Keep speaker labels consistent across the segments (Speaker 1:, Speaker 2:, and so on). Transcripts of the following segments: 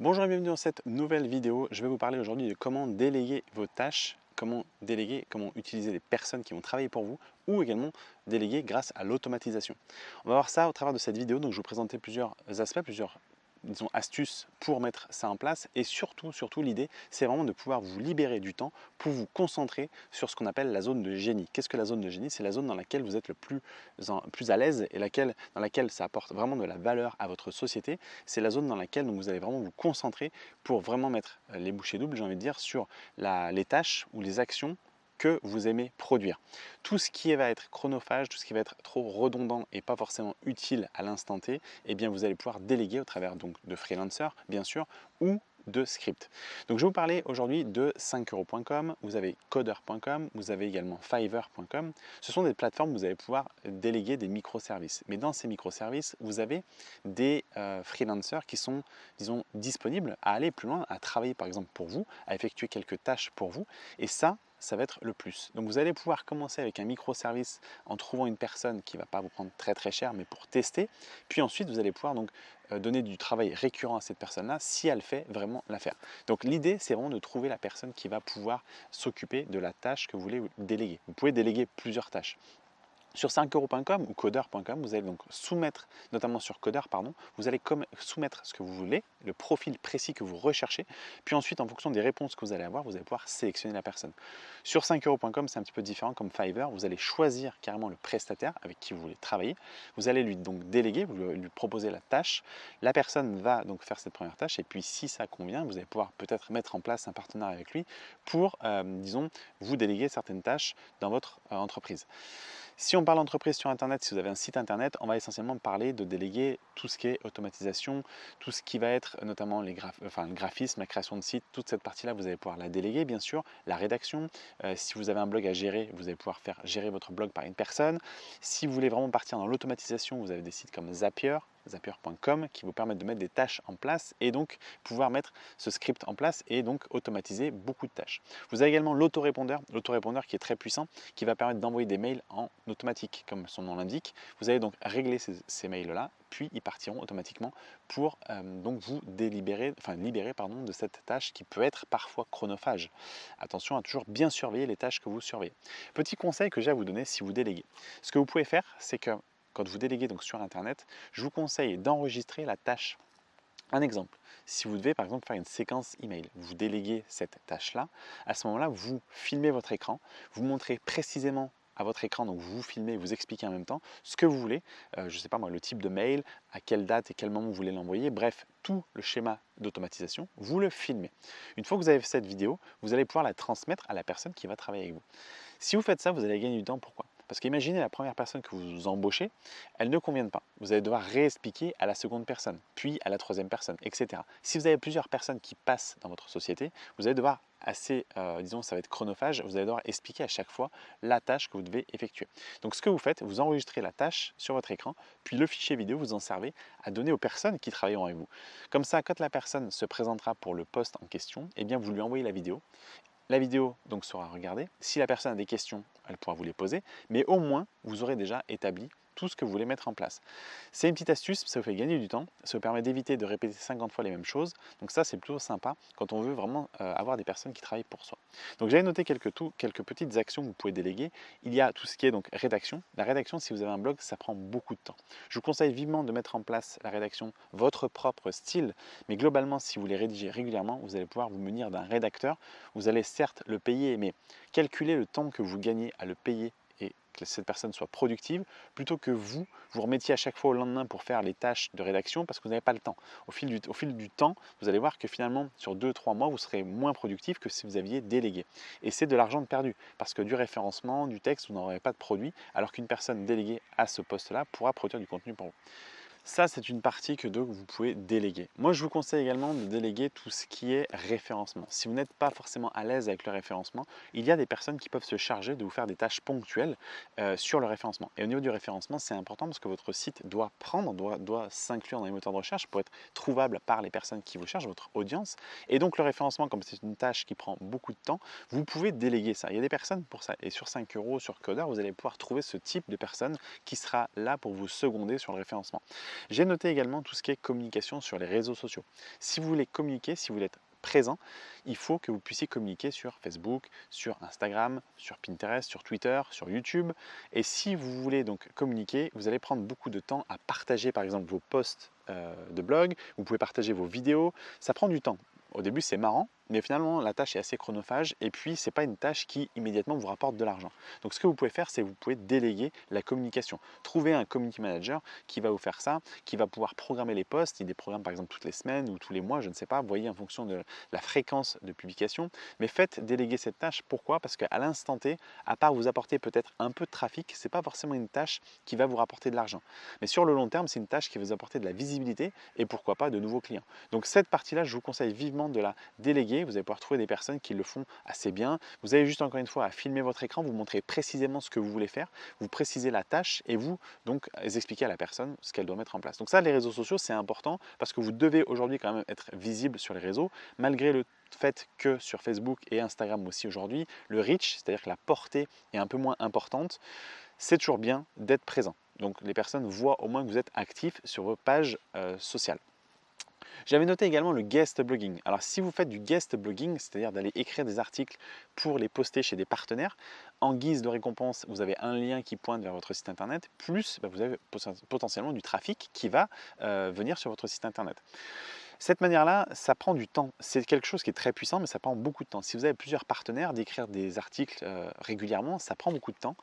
Speaker 1: Bonjour et bienvenue dans cette nouvelle vidéo. Je vais vous parler aujourd'hui de comment déléguer vos tâches, comment déléguer, comment utiliser des personnes qui vont travailler pour vous ou également déléguer grâce à l'automatisation. On va voir ça au travers de cette vidéo. Donc je vais vous présenter plusieurs aspects, plusieurs disons, astuces pour mettre ça en place. Et surtout, surtout l'idée, c'est vraiment de pouvoir vous libérer du temps pour vous concentrer sur ce qu'on appelle la zone de génie. Qu'est-ce que la zone de génie? C'est la zone dans laquelle vous êtes le plus, à l'aise et dans laquelle ça apporte vraiment de la valeur à votre société. C'est la zone dans laquelle donc, vous allez vraiment vous concentrer pour vraiment mettre les bouchées doubles, j'ai envie de dire, sur la, les tâches ou les actions que vous aimez produire. Tout ce qui va être chronophage, tout ce qui va être trop redondant et pas forcément utile à l'instant T, eh bien vous allez pouvoir déléguer au travers donc de freelancer bien sûr ou de script. Donc je vais vous parler aujourd'hui de 5euros.com, vous avez coder.com, vous avez également fiverr.com. Ce sont des plateformes où vous allez pouvoir déléguer des microservices. Mais dans ces microservices, vous avez des euh, freelancers qui sont, disons, disponibles à aller plus loin, à travailler par exemple pour vous, à effectuer quelques tâches pour vous. Et ça, ça va être le plus. Donc vous allez pouvoir commencer avec un microservice en trouvant une personne qui ne va pas vous prendre très très cher, mais pour tester. Puis ensuite, vous allez pouvoir donc euh, donner du travail récurrent à cette personne-là si elle fait vraiment l'affaire. Donc l'idée, c'est vraiment de trouver la personne qui va pouvoir s'occuper de la tâche que vous voulez déléguer. Vous pouvez déléguer plusieurs tâches. Sur 5euros.com ou coder.com, vous allez donc soumettre, notamment sur coder, pardon, vous allez soumettre ce que vous voulez, le profil précis que vous recherchez, puis ensuite, en fonction des réponses que vous allez avoir, vous allez pouvoir sélectionner la personne. Sur 5euros.com, c'est un petit peu différent comme Fiverr, vous allez choisir carrément le prestataire avec qui vous voulez travailler, vous allez lui donc déléguer, vous lui proposer la tâche, la personne va donc faire cette première tâche, et puis si ça convient, vous allez pouvoir peut-être mettre en place un partenariat avec lui pour, euh, disons, vous déléguer certaines tâches dans votre euh, entreprise. Si on parle d'entreprise sur Internet, si vous avez un site Internet, on va essentiellement parler de déléguer tout ce qui est automatisation, tout ce qui va être notamment les le graphisme, la création de site, toute cette partie-là, vous allez pouvoir la déléguer, bien sûr, la rédaction. Euh, si vous avez un blog à gérer, vous allez pouvoir faire gérer votre blog par une personne. Si vous voulez vraiment partir dans l'automatisation, vous avez des sites comme Zapier, zapier.com qui vous permettent de mettre des tâches en place et donc pouvoir mettre ce script en place et donc automatiser beaucoup de tâches. Vous avez également l'autorépondeur, l'autorépondeur qui est très puissant, qui va permettre d'envoyer des mails en automatique, comme son nom l'indique. Vous allez donc régler ces, mails-là, puis ils partiront automatiquement pour euh, donc vous délibérer, enfin libérer pardon, de cette tâche qui peut être parfois chronophage. Attention à toujours bien surveiller les tâches que vous surveillez. Petit conseil que j'ai à vous donner si vous déléguez. Ce que vous pouvez faire, c'est que quand vous déléguez donc sur Internet, je vous conseille d'enregistrer la tâche. Un exemple, si vous devez par exemple faire une séquence email, vous déléguez cette tâche-là, à ce moment-là, vous filmez votre écran, vous montrez précisément à votre écran, donc vous filmez, vous expliquez en même temps ce que vous voulez, euh, je ne sais pas moi, le type de mail, à quelle date et quel moment vous voulez l'envoyer, bref, tout le schéma d'automatisation, vous le filmez. Une fois que vous avez cette vidéo, vous allez pouvoir la transmettre à la personne qui va travailler avec vous. Si vous faites ça, vous allez gagner du temps. Pourquoi? Parce qu'imaginez la première personne que vous embauchez, elle ne convient pas. Vous allez devoir réexpliquer à la seconde personne, puis à la troisième personne, etc. Si vous avez plusieurs personnes qui passent dans votre société, vous allez devoir assez, euh, disons, ça va être chronophage, vous allez devoir expliquer à chaque fois la tâche que vous devez effectuer. Donc ce que vous faites, vous enregistrez la tâche sur votre écran, puis le fichier vidéo, vous en servez à donner aux personnes qui travailleront avec vous. Comme ça, quand la personne se présentera pour le poste en question, eh bien vous lui envoyez la vidéo la vidéo donc sera regardée. Si la personne a des questions, elle pourra vous les poser, mais au moins vous aurez déjà établi tout ce que vous voulez mettre en place. C'est une petite astuce, ça vous fait gagner du temps, ça vous permet d'éviter de répéter 50 fois les mêmes choses, donc ça c'est plutôt sympa quand on veut vraiment euh, avoir des personnes qui travaillent pour soi. Donc j'avais noté quelques, tout, quelques petites actions que vous pouvez déléguer. Il y a tout ce qui est donc rédaction. La rédaction, si vous avez un blog, ça prend beaucoup de temps. Je vous conseille vivement de mettre en place la rédaction, votre propre style, mais globalement, si vous les rédigez régulièrement, vous allez pouvoir vous munir d'un rédacteur. Vous allez certes le payer, mais calculer le temps que vous gagnez à le payer que cette personne soit productive, plutôt que vous vous remettiez à chaque fois au lendemain pour faire les tâches de rédaction parce que vous n'avez pas le temps. Au fil, du, au fil du temps, vous allez voir que finalement, sur 2-3 mois, vous serez moins productif que si vous aviez délégué. Et c'est de l'argent perdu, parce que du référencement, du texte, vous n'aurez pas de produit, alors qu'une personne déléguée à ce poste-là pourra produire du contenu pour vous. Ça, c'est une partie que vous pouvez déléguer. Moi, je vous conseille également de déléguer tout ce qui est référencement. Si vous n'êtes pas forcément à l'aise avec le référencement, il y a des personnes qui peuvent se charger de vous faire des tâches ponctuelles euh, sur le référencement. Et au niveau du référencement, c'est important parce que votre site doit prendre, doit, doit s'inclure dans les moteurs de recherche pour être trouvable par les personnes qui vous cherchent, votre audience. Et donc, le référencement, comme c'est une tâche qui prend beaucoup de temps, vous pouvez déléguer ça. Il y a des personnes pour ça. Et sur 5 euros, sur Coder, vous allez pouvoir trouver ce type de personne qui sera là pour vous seconder sur le référencement. J'ai noté également tout ce qui est communication sur les réseaux sociaux. Si vous voulez communiquer, si vous voulez être présent, il faut que vous puissiez communiquer sur Facebook, sur Instagram, sur Pinterest, sur Twitter, sur YouTube. Et si vous voulez donc communiquer, vous allez prendre beaucoup de temps à partager par exemple vos posts de blog, vous pouvez partager vos vidéos, ça prend du temps. Au début c'est marrant, mais finalement la tâche est assez chronophage et puis c'est pas une tâche qui immédiatement vous rapporte de l'argent. Donc ce que vous pouvez faire, c'est vous pouvez déléguer la communication. Trouver un community manager qui va vous faire ça, qui va pouvoir programmer les posts, il des programmes par exemple toutes les semaines ou tous les mois, je ne sais pas, vous voyez en fonction de la fréquence de publication, mais faites déléguer cette tâche. Pourquoi? Parce qu'à l'instant T, à part vous apporter peut-être un peu de trafic, c'est pas forcément une tâche qui va vous rapporter de l'argent. Mais sur le long terme, c'est une tâche qui va vous apporter de la visibilité et pourquoi pas de nouveaux clients. Donc cette partie-là, je vous conseille vivement de la déléguer vous allez pouvoir trouver des personnes qui le font assez bien. Vous avez juste encore une fois à filmer votre écran, vous montrez précisément ce que vous voulez faire, vous précisez la tâche et vous donc expliquez à la personne ce qu'elle doit mettre en place. Donc ça, les réseaux sociaux, c'est important parce que vous devez aujourd'hui quand même être visible sur les réseaux, malgré le fait que sur Facebook et Instagram aussi aujourd'hui, le reach, c'est-à-dire que la portée est un peu moins importante, c'est toujours bien d'être présent. Donc les personnes voient au moins que vous êtes actif sur vos pages euh, sociales. J'avais noté également le guest blogging. Alors si vous faites du guest blogging, c'est-à-dire d'aller écrire des articles pour les poster chez des partenaires, en guise de récompense, vous avez un lien qui pointe vers votre site internet, plus bah, vous avez potentiellement du trafic qui va euh, venir sur votre site internet. Cette manière-là, ça prend du temps. C'est quelque chose qui est très puissant, mais ça prend beaucoup de temps. Si vous avez plusieurs partenaires, d'écrire des articles euh, régulièrement, ça prend beaucoup de temps.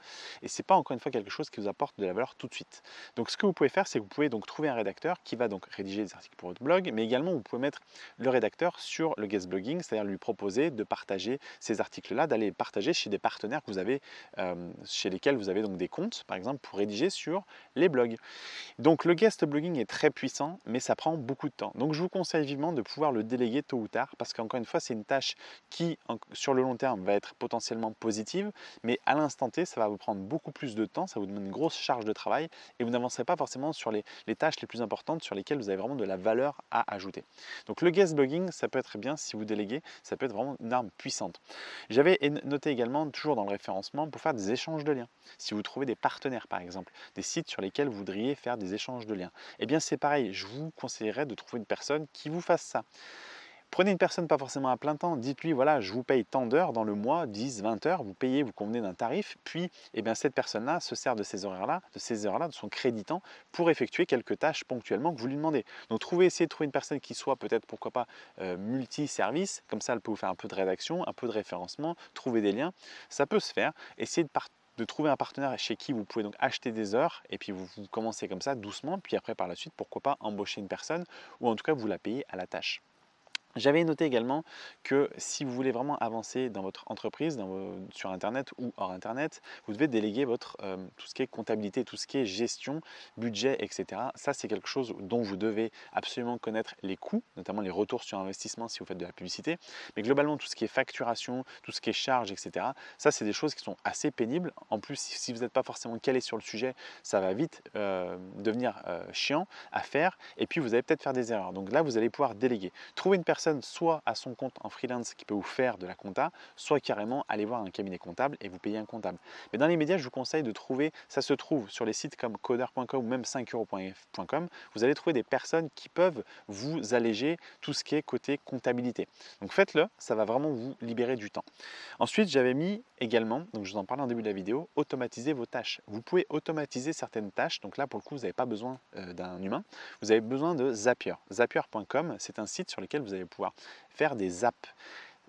Speaker 1: Et ce n'est pas encore une fois quelque chose qui vous apporte de la valeur tout de suite. Donc ce que vous pouvez faire, c'est que vous pouvez donc trouver un rédacteur qui va donc rédiger des articles pour votre blog, mais également vous pouvez mettre le rédacteur sur le guest blogging, c'est-à-dire lui proposer de partager ces articles-là, d'aller partager chez des partenaires que vous avez, euh, chez lesquels vous avez donc des comptes, par exemple, pour rédiger sur les blogs. Donc le guest blogging est très puissant, mais ça prend beaucoup de temps. Donc je vous conseille vivement de pouvoir le déléguer tôt ou tard parce qu'encore une fois, c'est une tâche qui, sur le long terme, va être potentiellement positive, mais à l'instant T, ça va vous prendre beaucoup plus de temps, ça vous demande une grosse charge de travail et vous n'avancerez pas forcément sur les, tâches les plus importantes sur lesquelles vous avez vraiment de la valeur à ajouter. Donc le guest blogging, ça peut être bien si vous déléguez, ça peut être vraiment une arme puissante. J'avais noté également, toujours dans le référencement, pour faire des échanges de liens. Si vous trouvez des partenaires, par exemple, des sites sur lesquels vous voudriez faire des échanges de liens, eh bien c'est pareil, je vous conseillerais de trouver une personne qui vous fasse ça. Prenez une personne pas forcément à plein temps, dites-lui voilà je vous paye tant d'heures dans le mois, 10, 20 heures, vous payez, vous convenez d'un tarif, puis eh bien, cette personne-là se sert de ces horaires-là, de ces heures-là, de son créditant pour effectuer quelques tâches ponctuellement que vous lui demandez. Donc trouvez, essayez de trouver une personne qui soit peut-être pourquoi pas euh, multi-service, comme ça elle peut vous faire un peu de rédaction, un peu de référencement, trouver des liens, ça peut se faire. Essayez de partir de trouver un partenaire chez qui vous pouvez donc acheter des heures et puis vous, commencez comme ça doucement, puis après par la suite, pourquoi pas embaucher une personne ou en tout cas vous la payez à la tâche. J'avais noté également que si vous voulez vraiment avancer dans votre entreprise, sur Internet ou hors Internet, vous devez déléguer votre, euh, tout ce qui est comptabilité, tout ce qui est gestion, budget, etc. Ça, c'est quelque chose dont vous devez absolument connaître les coûts, notamment les retours sur investissement si vous faites de la publicité. Mais globalement, tout ce qui est facturation, tout ce qui est charge, etc., ça, c'est des choses qui sont assez pénibles. En plus, si vous n'êtes pas forcément calé sur le sujet, ça va vite euh, devenir euh, chiant à faire. Et puis, vous allez peut-être faire des erreurs. Donc là, vous allez pouvoir déléguer. Trouver une personne soit à son compte en freelance qui peut vous faire de la compta, soit carrément aller voir un cabinet comptable et vous payer un comptable. Mais dans les médias, je vous conseille de trouver, ça se trouve sur les sites comme coder.com ou même 5euros.com, vous allez trouver des personnes qui peuvent vous alléger tout ce qui est côté comptabilité. Donc faites-le, ça va vraiment vous libérer du temps. Ensuite, j'avais mis également, donc je vous en parle en début de la vidéo, automatiser vos tâches. Vous pouvez automatiser certaines tâches, donc là pour le coup, vous n'avez pas besoin euh, d'un humain, vous avez besoin de Zapier. Zapier.com, c'est un site sur lequel vous allez pouvoir faire des apps.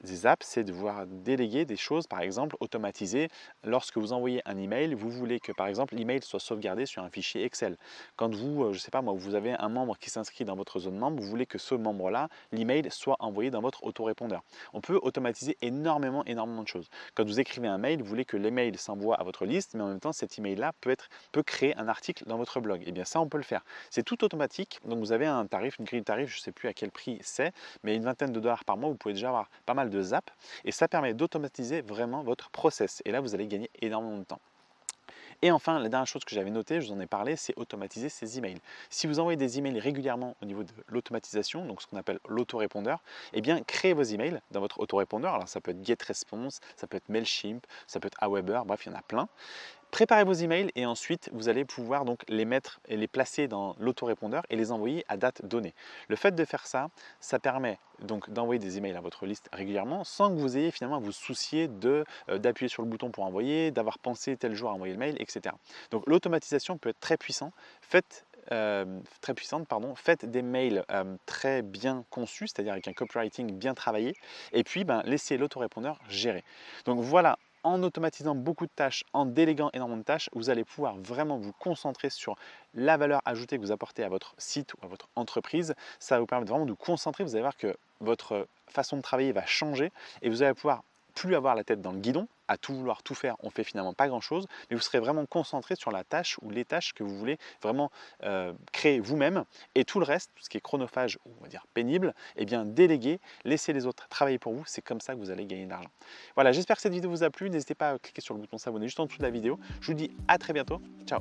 Speaker 1: Des apps, c'est de pouvoir déléguer des choses, par exemple, automatiser. Lorsque vous envoyez un email, vous voulez que, par exemple, l'email soit sauvegardé sur un fichier Excel. Quand vous, euh, je sais pas moi, vous avez un membre qui s'inscrit dans votre zone membre, vous voulez que ce membre-là, l'email soit envoyé dans votre autorépondeur. On peut automatiser énormément, énormément de choses. Quand vous écrivez un mail, vous voulez que l'email s'envoie à votre liste, mais en même temps, cet email-là peut, être, peut créer un article dans votre blog. Et eh bien ça, on peut le faire. C'est tout automatique. Donc vous avez un tarif, une grille de tarif, je ne sais plus à quel prix c'est, mais une vingtaine de dollars par mois, vous pouvez déjà avoir pas mal de Zap et ça permet d'automatiser vraiment votre process. Et là, vous allez gagner énormément de temps. Et enfin, la dernière chose que j'avais notée, je vous en ai parlé, c'est automatiser ces emails. Si vous envoyez des emails régulièrement au niveau de l'automatisation, donc ce qu'on appelle l'autorépondeur, eh bien, créez vos emails dans votre autorépondeur. Alors, ça peut être GetResponse, ça peut être Mailchimp, ça peut être Aweber, bref, il y en a plein. Préparez vos emails et ensuite vous allez pouvoir donc les mettre et les placer dans l'autorépondeur et les envoyer à date donnée. Le fait de faire ça, ça permet donc d'envoyer des emails à votre liste régulièrement sans que vous ayez finalement à vous soucier euh, d'appuyer sur le bouton pour envoyer, d'avoir pensé tel jour à envoyer le mail, etc. Donc l'automatisation peut être très puissant. Faites euh, très puissante, pardon, faites des mails euh, très bien conçus, c'est-à-dire avec un copywriting bien travaillé, et puis ben, laissez l'autorépondeur gérer. Donc voilà en automatisant beaucoup de tâches, en déléguant énormément de tâches, vous allez pouvoir vraiment vous concentrer sur la valeur ajoutée que vous apportez à votre site ou à votre entreprise. Ça va vous permettre vraiment de vous concentrer. Vous allez voir que votre façon de travailler va changer et vous allez pouvoir plus avoir la tête dans le guidon, à tout vouloir tout faire, on fait finalement pas grand chose, mais vous serez vraiment concentré sur la tâche ou les tâches que vous voulez vraiment euh, créer vous-même et tout le reste, tout ce qui est chronophage ou on va dire pénible, eh bien déléguer, laisser les autres travailler pour vous, c'est comme ça que vous allez gagner de l'argent. Voilà, j'espère que cette vidéo vous a plu, n'hésitez pas à cliquer sur le bouton s'abonner juste en dessous de la vidéo. Je vous dis à très bientôt, ciao